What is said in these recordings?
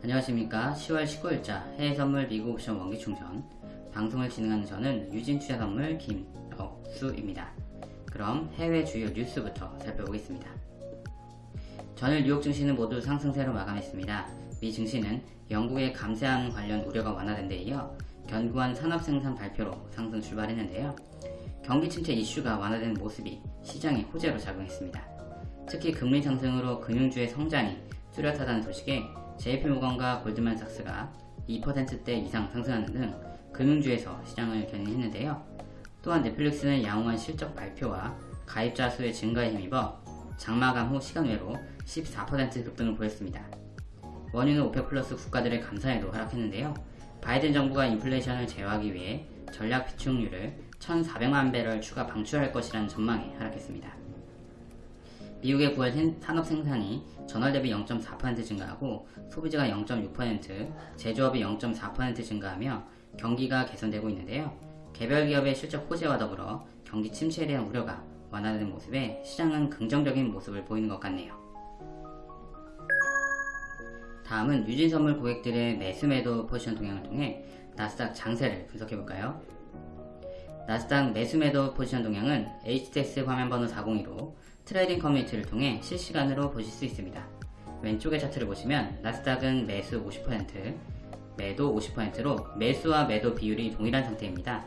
안녕하십니까 10월 19일자 해외선물 미국 옵션 원기충전 방송을 진행하는 저는 유진투자선물 김억수입니다. 그럼 해외 주요 뉴스부터 살펴보겠습니다. 전일 뉴욕 증시는 모두 상승세로 마감했습니다. 미 증시는 영국의 감세안 관련 우려가 완화된 데 이어 견고한 산업생산 발표로 상승 출발했는데요. 경기 침체 이슈가 완화된 모습이 시장의 호재로 작용했습니다. 특히 금리 상승으로 금융주의 성장이 뚜렷하다는 소식에 JP모건과 골드만삭스가 2%대 이상 상승하는 등 금융주에서 시장을 견인했는데요. 또한 넷플릭스는 양호한 실적 발표와 가입자 수의 증가에 힘입어 장마감 후 시간 외로 14% 급등을 보였습니다. 원유는 오펙 플러스 국가들의 감산에도 하락했는데요. 바이든 정부가 인플레이션을 제어하기 위해 전략 비축유를 1,400만 배럴 추가 방출할 것이라는 전망에 하락했습니다. 미국의 9월 산업 생산이 전월 대비 0.4% 증가하고 소비자가 0.6%, 제조업이 0.4% 증가하며 경기가 개선되고 있는데요. 개별 기업의 실적 호재와 더불어 경기 침체에 대한 우려가 완화되는 모습에 시장은 긍정적인 모습을 보이는 것 같네요. 다음은 유진선물 고객들의 매수 매도 포지션 동향을 통해 나스닥 장세를 분석해볼까요? 나스닥 매수매도 포지션 동향은 HTS 화면번호 402로 트레이딩 커뮤니티를 통해 실시간으로 보실 수 있습니다. 왼쪽의 차트를 보시면 나스닥은 매수 50%, 매도 50%로 매수와 매도 비율이 동일한 상태입니다.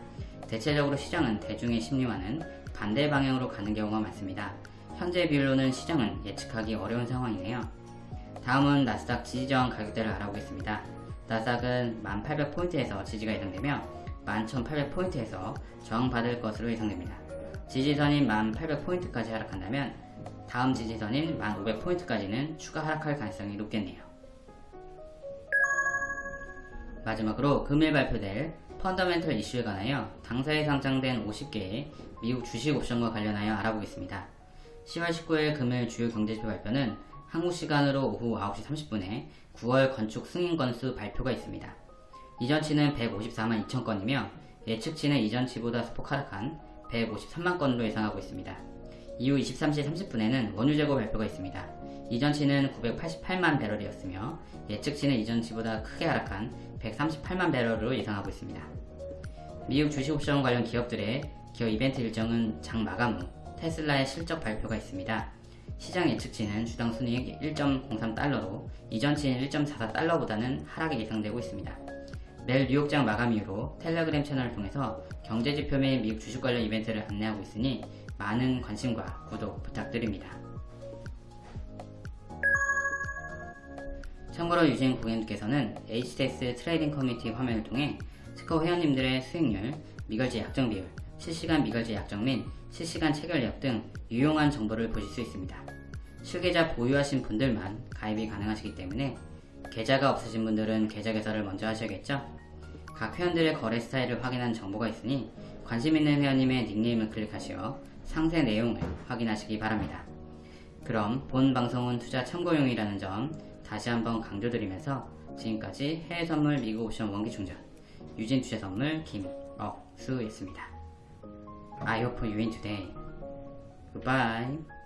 대체적으로 시장은 대중의 심리와는 반대 방향으로 가는 경우가 많습니다. 현재 비율로는 시장은 예측하기 어려운 상황이네요. 다음은 나스닥 지지저항 가격대를 알아보겠습니다. 나스닥은 1800포인트에서 지지가 예상되며 11800포인트에서 저항받을 것으로 예상됩니다. 지지선인 1800포인트까지 하락한다면 다음 지지선인 1500포인트까지는 추가 하락할 가능성이 높겠네요. 마지막으로 금일 발표될 펀더멘털 이슈에 관하여 당사에 상장된 50개의 미국 주식 옵션과 관련하여 알아보겠습니다. 10월 19일 금일 주요 경제지표 발표는 한국 시간으로 오후 9시 30분에 9월 건축 승인 건수 발표가 있습니다. 이전치는 154만 2천 건이며 예측치는 이전치보다 소폭 하락한 153만 건으로 예상하고 있습니다. 이후 23시 30분에는 원유 재고 발표가 있습니다. 이전치는 988만 배럴이었으며 예측치는 이전치보다 크게 하락한 138만 배럴로 예상하고 있습니다. 미국 주식 옵션 관련 기업들의 기업 이벤트 일정은 장 마감 후 테슬라의 실적 발표가 있습니다. 시장 예측치는 주당 순이익 1.03달러로 이전치인 1.44달러보다는 하락이 예상되고 있습니다. 내일 뉴욕장 마감 이후로 텔레그램 채널을 통해서 경제지표 및 미국 주식 관련 이벤트를 안내하고 있으니 많은 관심과 구독 부탁드립니다. 참고로 유진 고객님께서는 HTS 트레이딩 커뮤니티 화면을 통해 스코어 회원님들의 수익률, 미결제 약정 비율, 실시간 미결제 약정 및 실시간 체결력 등 유용한 정보를 보실 수 있습니다. 실계좌 보유하신 분들만 가입이 가능하시기 때문에 계좌가 없으신 분들은 계좌 개설을 먼저 하셔야겠죠? 각 회원들의 거래 스타일을 확인한 정보가 있으니 관심 있는 회원님의 닉네임을 클릭하시어 상세 내용을 확인하시기 바랍니다. 그럼 본 방송은 투자 참고용이라는 점 다시 한번 강조드리면서 지금까지 해외 선물 미국 옵션 원기 충전 유진 투자 선물 김억수였습니다. I hope you win today. Goodbye.